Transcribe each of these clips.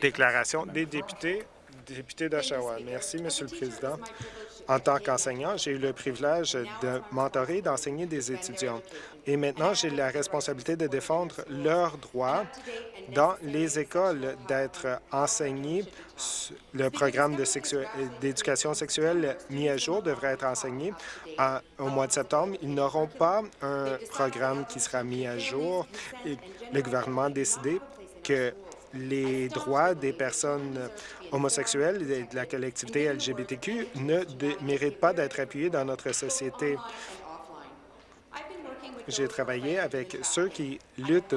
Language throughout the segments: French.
Déclaration des députés, député d'Oshawa. Merci, Monsieur le Président. En tant qu'enseignant, j'ai eu le privilège de mentorer, d'enseigner des étudiants. Et maintenant, j'ai la responsabilité de défendre leurs droits dans les écoles, d'être enseignés. Le programme d'éducation sexuelle mis à jour devrait être enseigné au mois de septembre. Ils n'auront pas un programme qui sera mis à jour. Et le gouvernement a décidé que les droits des personnes homosexuelles et de la collectivité LGBTQ ne méritent pas d'être appuyés dans notre société. J'ai travaillé avec ceux qui luttent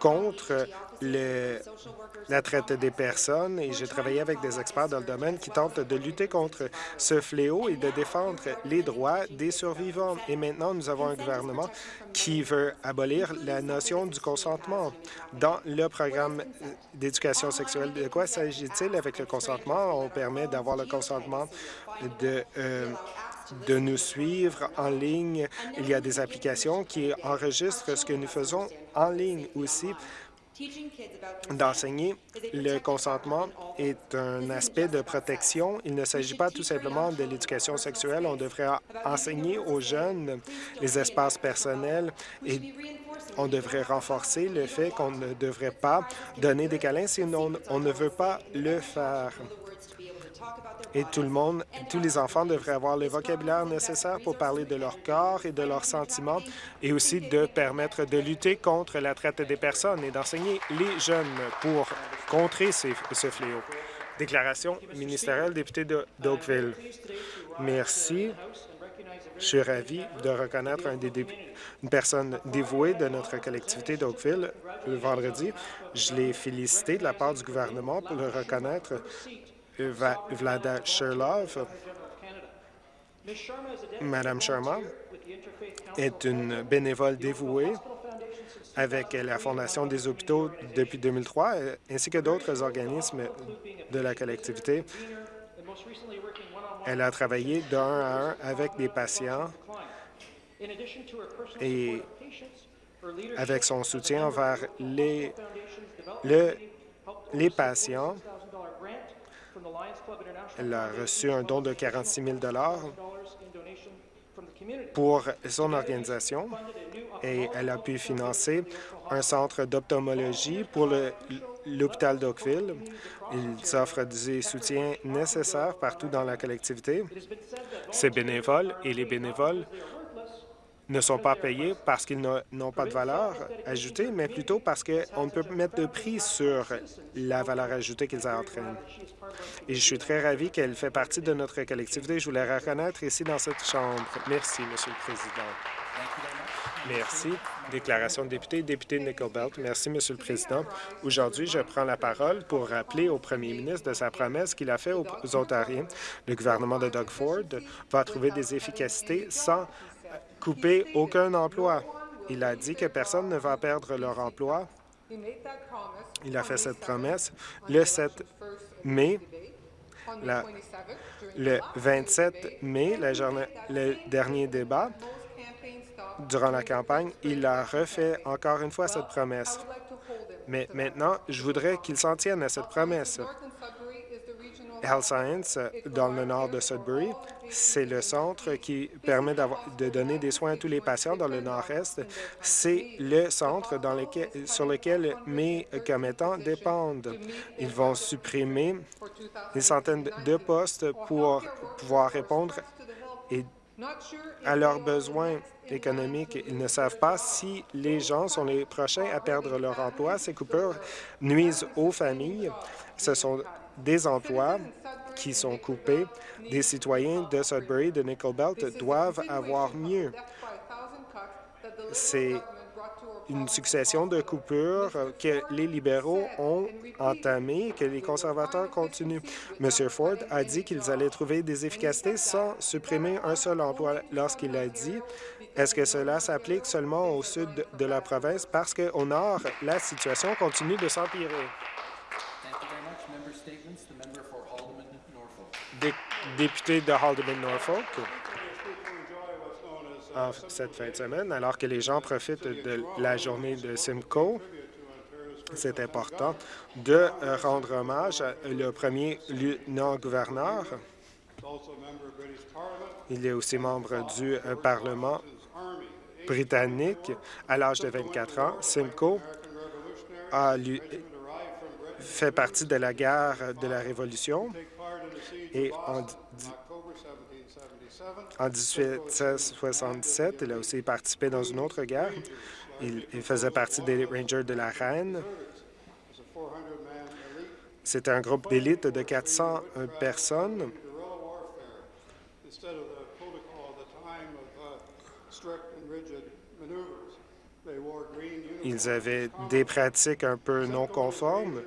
contre la traite des personnes et j'ai travaillé avec des experts dans le domaine qui tentent de lutter contre ce fléau et de défendre les droits des survivants. Et maintenant, nous avons un gouvernement qui veut abolir la notion du consentement. Dans le programme d'éducation sexuelle, de quoi s'agit-il? Avec le consentement? On permet d'avoir le consentement de... Euh, de nous suivre en ligne. Il y a des applications qui enregistrent ce que nous faisons en ligne aussi. D'enseigner le consentement est un aspect de protection. Il ne s'agit pas tout simplement de l'éducation sexuelle. On devrait enseigner aux jeunes les espaces personnels et on devrait renforcer le fait qu'on ne devrait pas donner des câlins si on ne veut pas le faire et tout le monde, tous les enfants devraient avoir le vocabulaire nécessaire pour parler de leur corps et de leurs sentiments et aussi de permettre de lutter contre la traite des personnes et d'enseigner les jeunes pour contrer ce fléau. Déclaration ministérielle, député d'Oakville. Merci. Je suis ravi de reconnaître un des une personne dévouée de notre collectivité d'Oakville le vendredi. Je l'ai félicité de la part du gouvernement pour le reconnaître Vlada Sherlov. Madame Sharma est une bénévole dévouée avec la Fondation des hôpitaux depuis 2003, ainsi que d'autres organismes de la collectivité. Elle a travaillé d'un à un avec des patients et avec son soutien envers les, les patients, elle a reçu un don de 46 000 pour son organisation et elle a pu financer un centre d'ophthalmologie pour l'hôpital d'Oakville. Ils offrent des soutiens nécessaires partout dans la collectivité. Ces bénévoles et les bénévoles ne sont pas payés parce qu'ils n'ont pas de valeur ajoutée, mais plutôt parce qu'on peut mettre de prix sur la valeur ajoutée qu'ils entraînent. Et je suis très ravi qu'elle fait partie de notre collectivité. Je voulais la reconnaître ici dans cette Chambre. Merci, Monsieur le Président. Merci. Déclaration de député, député Nickelbelt. Merci, Monsieur le Président. Aujourd'hui, je prends la parole pour rappeler au premier ministre de sa promesse qu'il a faite aux Ontariens. Le gouvernement de Doug Ford va trouver des efficacités sans couper aucun emploi. Il a dit que personne ne va perdre leur emploi. Il a fait cette promesse le 7 mai. le 27 mai, le dernier débat, durant la campagne, il a refait encore une fois cette promesse. Mais maintenant, je voudrais qu'il s'en tienne à cette promesse. Health Science, dans le nord de Sudbury, c'est le centre qui permet de donner des soins à tous les patients dans le nord-est. C'est le centre sur lequel mes commettants dépendent. Ils vont supprimer des centaines de postes pour pouvoir répondre à leurs besoins économiques. Ils ne savent pas si les gens sont les prochains à perdre leur emploi. Ces coupures nuisent aux familles. Ce sont des emplois qui sont coupés. Des citoyens de Sudbury, de Nickelbelt, doivent avoir mieux. C'est une succession de coupures que les libéraux ont entamées et que les conservateurs continuent. M. Ford a dit qu'ils allaient trouver des efficacités sans supprimer un seul emploi lorsqu'il a dit est-ce que cela s'applique seulement au sud de la province? Parce qu'au nord, la situation continue de s'empirer? Député de Haldeman Norfolk cette fin de semaine, alors que les gens profitent de la journée de Simcoe. C'est important de rendre hommage au premier lieutenant-gouverneur. Il est aussi membre du Parlement britannique à l'âge de 24 ans. Simcoe a fait partie de la guerre de la Révolution et en, en 1877, il a aussi participé dans une autre guerre. Il, faisait partie des Rangers de la Reine. C'était un groupe d'élite de 400 personnes. Ils avaient des pratiques un peu non conformes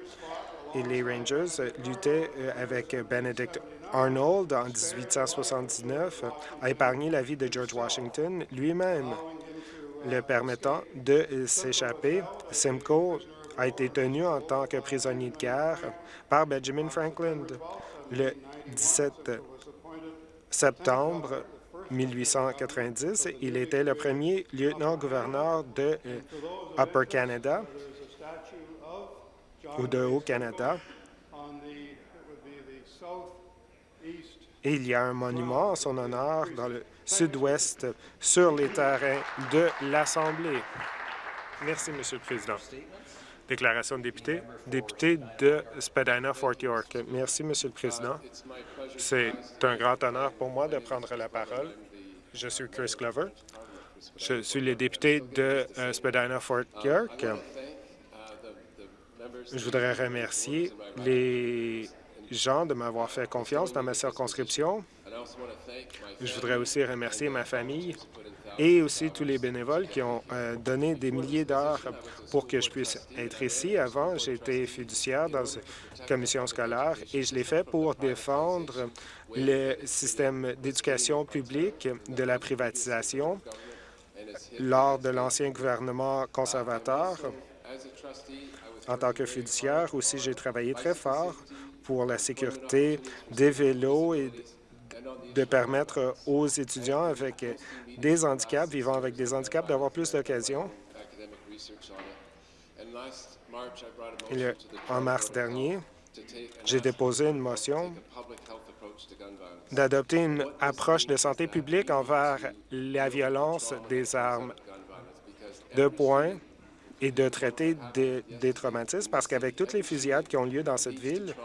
les Rangers luttaient euh, avec Benedict Arnold en 1879, a épargné la vie de George Washington lui-même, le permettant de s'échapper. Simcoe a été tenu en tant que prisonnier de guerre par Benjamin Franklin le 17 septembre 1890. Il était le premier lieutenant-gouverneur de euh, Upper Canada ou de Haut-Canada. Il y a un monument en son honneur dans le sud-ouest sur les terrains de l'Assemblée. Merci, Monsieur le Président. Déclaration de député. Député de Spadina-Fort York. Merci, Monsieur le Président. C'est un grand honneur pour moi de prendre la parole. Je suis Chris Glover. Je suis le député de euh, Spadina-Fort York. Je voudrais remercier les gens de m'avoir fait confiance dans ma circonscription. Je voudrais aussi remercier ma famille et aussi tous les bénévoles qui ont euh, donné des milliers d'heures pour que je puisse être ici. Avant, j'étais fiduciaire dans une commission scolaire et je l'ai fait pour défendre le système d'éducation publique de la privatisation lors de l'ancien gouvernement conservateur. En tant que fiduciaire, aussi, j'ai travaillé très fort pour la sécurité des vélos et de permettre aux étudiants avec des handicaps, vivant avec des handicaps, d'avoir plus d'occasions. En mars dernier, j'ai déposé une motion d'adopter une approche de santé publique envers la violence des armes de poing et de traiter des traumatismes, parce qu'avec toutes les fusillades qui ont lieu dans cette ville,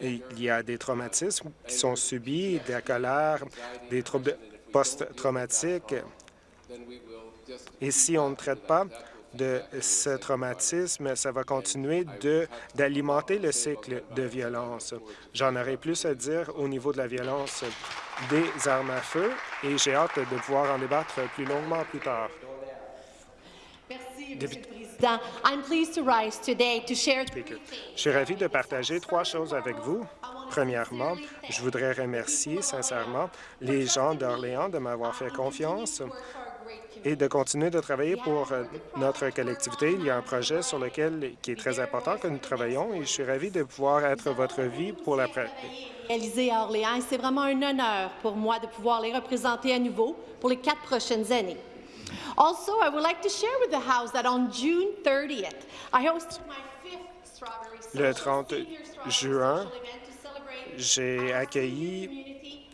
il y a des traumatismes qui sont subis, de la colère, des troubles post-traumatiques. Et si on ne traite pas de ce traumatisme, ça va continuer d'alimenter le cycle de violence. J'en aurai plus à dire au niveau de la violence des armes à feu et j'ai hâte de pouvoir en débattre plus longuement plus tard. Je suis ravi de partager trois choses avec vous. Premièrement, je voudrais remercier sincèrement les gens d'Orléans de m'avoir fait confiance et de continuer de travailler pour euh, notre collectivité. Il y a un projet sur lequel qui est très important que nous travaillons et je suis ravi de pouvoir être votre vie pour la réalisé à Orléans. C'est vraiment un honneur pour moi de pouvoir les représenter à nouveau pour les quatre prochaines années. Also, I would like to share with the House that on June 30th, I hosted my fifth Strawberry Le 30 juin, j'ai accueilli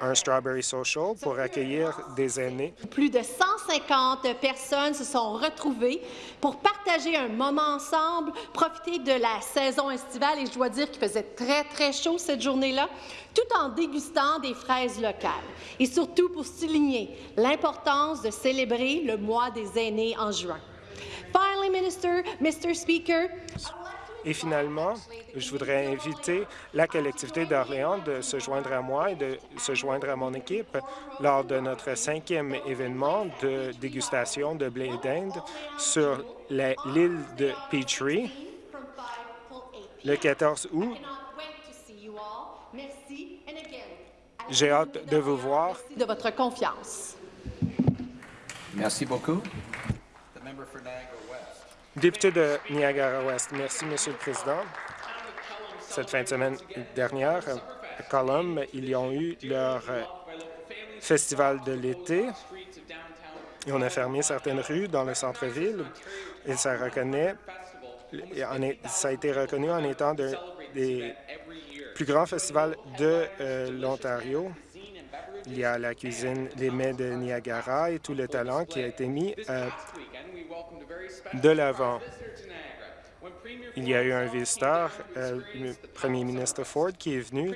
un Strawberry Social pour accueillir des aînés. Plus de 150 personnes se sont retrouvées pour partager un moment ensemble, profiter de la saison estivale et je dois dire qu'il faisait très, très chaud cette journée-là, tout en dégustant des fraises locales. Et surtout pour souligner l'importance de célébrer le mois des aînés en juin. Finally, Minister, Mr. Speaker, et finalement, je voudrais inviter la collectivité d'Orléans de se joindre à moi et de se joindre à mon équipe lors de notre cinquième événement de dégustation de blé d'Inde sur l'île de Petrie le 14 août. J'ai hâte de vous voir. De votre confiance. Merci beaucoup. Député de Niagara-Ouest, merci, Monsieur le Président. Cette fin de semaine dernière, à Colum, ils ont eu leur euh, festival de l'été et on a fermé certaines rues dans le centre-ville et ça reconnaît ça a été reconnu en étant un des plus grands festivals de euh, l'Ontario. Il y a la cuisine, les mets de Niagara et tout le talent qui a été mis euh, de l'avant. Il y a eu un visiteur, euh, le premier ministre Ford, qui est venu.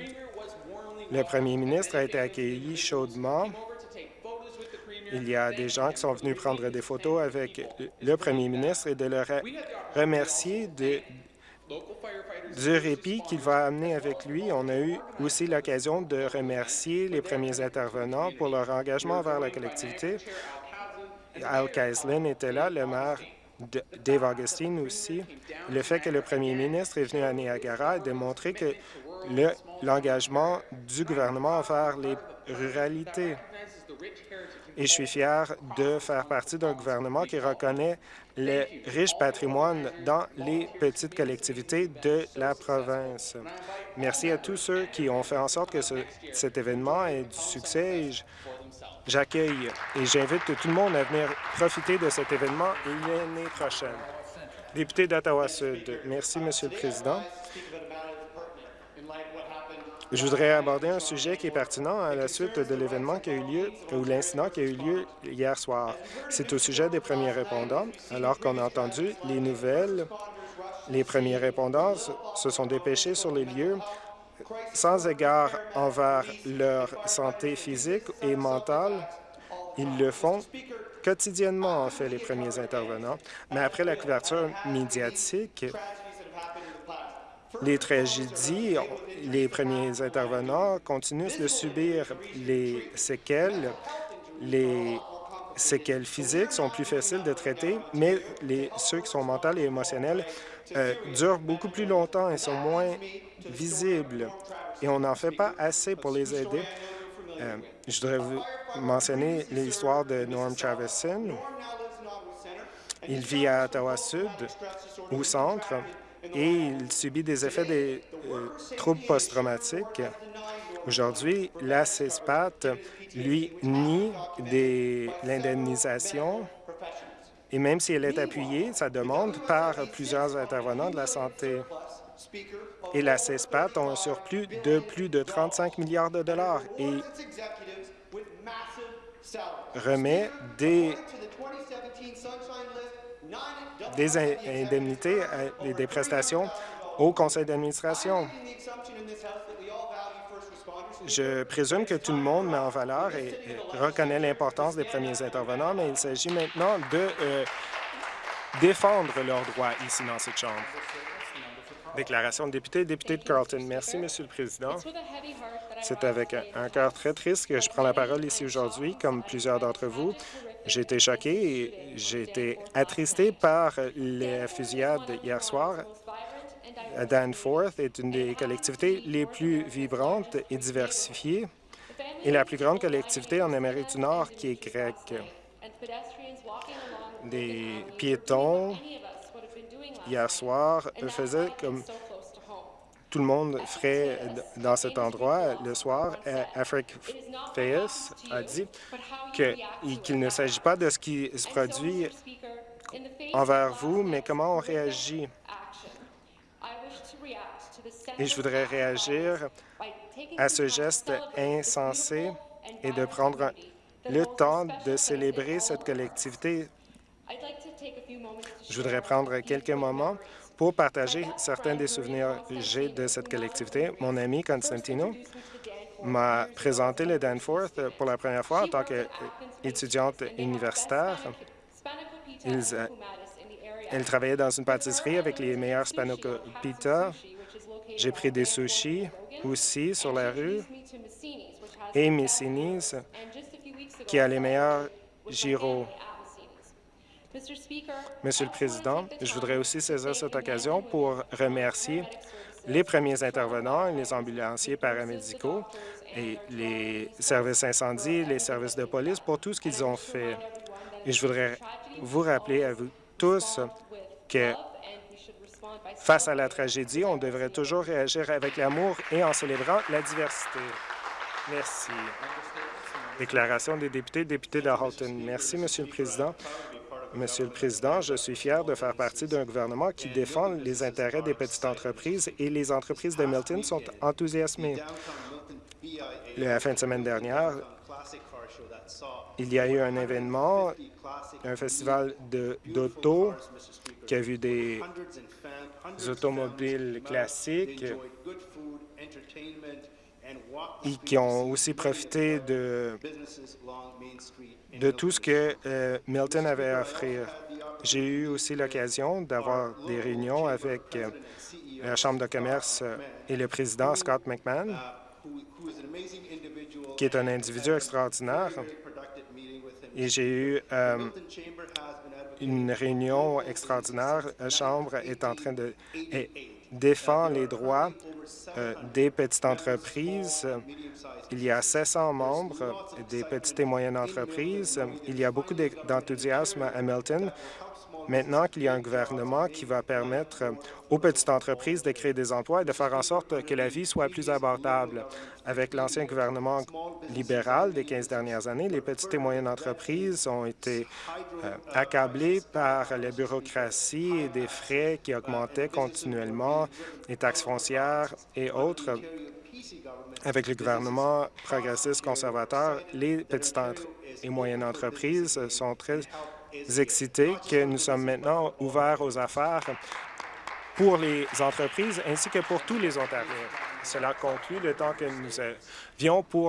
Le premier ministre a été accueilli chaudement. Il y a des gens qui sont venus prendre des photos avec le premier ministre et de le remercier du répit qu'il va amener avec lui. On a eu aussi l'occasion de remercier les premiers intervenants pour leur engagement vers la collectivité. Al Kaislin était là, le maire Dave Augustine aussi. Le fait que le premier ministre est venu à Niagara a démontré que l'engagement du gouvernement envers les ruralités. Et je suis fier de faire partie d'un gouvernement qui reconnaît le riche patrimoine dans les petites collectivités de la province. Merci à tous ceux qui ont fait en sorte que cet événement ait du succès. J'accueille et j'invite tout le monde à venir profiter de cet événement l'année prochaine. Député d'Ottawa-Sud, merci, Monsieur le Président. Je voudrais aborder un sujet qui est pertinent à la suite de l'événement qui a eu lieu, ou l'incident qui a eu lieu hier soir. C'est au sujet des premiers répondants. Alors qu'on a entendu les nouvelles, les premiers répondants se sont dépêchés sur les lieux sans égard envers leur santé physique et mentale. Ils le font quotidiennement, en fait, les premiers intervenants. Mais après la couverture médiatique, les tragédies, les premiers intervenants continuent de subir les séquelles. Les séquelles physiques sont plus faciles de traiter, mais les, ceux qui sont mentales et émotionnels euh, durent beaucoup plus longtemps et sont moins visibles. Et on n'en fait pas assez pour les aider. Euh, je voudrais vous mentionner l'histoire de Norm Traveson. Il vit à Ottawa-Sud, au centre, et il subit des effets des euh, troubles post-traumatiques. Aujourd'hui, la CESPAT lui nie l'indemnisation et même si elle est appuyée, sa demande, par plusieurs intervenants de la santé. Et la CESPAT a un surplus de plus de 35 milliards de dollars et remet des des indemnités et des prestations au conseil d'administration. Je présume que tout le monde met en valeur et, reconnaît l'importance des premiers intervenants, mais il s'agit maintenant de euh, défendre leurs droits ici dans cette Chambre. Déclaration de député, député de Carlton. Merci, Monsieur le Président. C'est avec un cœur très triste que je prends la parole ici aujourd'hui, comme plusieurs d'entre vous. J'ai été choqué et j'ai été attristé par les fusillades hier soir. Danforth est une des collectivités les plus vibrantes et diversifiées et la plus grande collectivité en Amérique du Nord qui est grecque. Des piétons, hier soir, faisaient comme tout le monde ferait dans cet endroit le soir. Afrique Fayes a dit qu'il ne s'agit pas de ce qui se produit envers vous, mais comment on réagit. Et je voudrais réagir à ce geste insensé et de prendre le temps de célébrer cette collectivité. Je voudrais prendre quelques moments pour partager certains des souvenirs que j'ai de cette collectivité. Mon ami Constantino m'a présenté le Danforth pour la première fois en tant qu'étudiante universitaire. Euh, elle travaillait dans une pâtisserie avec les meilleurs spanakopita. J'ai pris des sushis aussi sur la rue et Missini's, qui a les meilleurs gyros. Monsieur le Président, je voudrais aussi saisir cette occasion pour remercier les premiers intervenants, les ambulanciers paramédicaux et les services incendies, les services de police pour tout ce qu'ils ont fait. Et je voudrais vous rappeler à vous tous que face à la tragédie, on devrait toujours réagir avec l'amour et en célébrant la diversité. Merci. Déclaration des députés, députés de Halton. Merci, Monsieur le Président. Monsieur le Président, je suis fier de faire partie d'un gouvernement qui défend les intérêts des petites entreprises et les entreprises de Milton sont enthousiasmées. La fin de semaine dernière, il y a eu un événement, un festival d'auto qui a vu des automobiles classiques et qui ont aussi profité de, tout ce que euh, Milton avait à offrir. J'ai eu aussi l'occasion d'avoir des réunions avec euh, la Chambre de commerce et le président Scott McMahon, qui est un individu extraordinaire. Et j'ai eu euh, une réunion extraordinaire. La Chambre est en train de défendre les droits euh, des petites entreprises. Il y a 700 membres des petites et moyennes entreprises. Il y a beaucoup d'enthousiasme à Hamilton. Maintenant qu'il y a un gouvernement qui va permettre aux petites entreprises de créer des emplois et de faire en sorte que la vie soit plus abordable. Avec l'ancien gouvernement libéral des 15 dernières années, les petites et moyennes entreprises ont été euh, accablées par la bureaucratie et des frais qui augmentaient continuellement, les taxes foncières et autres. Avec le gouvernement progressiste conservateur, les petites et moyennes entreprises sont très excités que nous sommes maintenant ouverts aux affaires pour les entreprises ainsi que pour tous les Ontariens. Cela conclut le temps que nous avions pour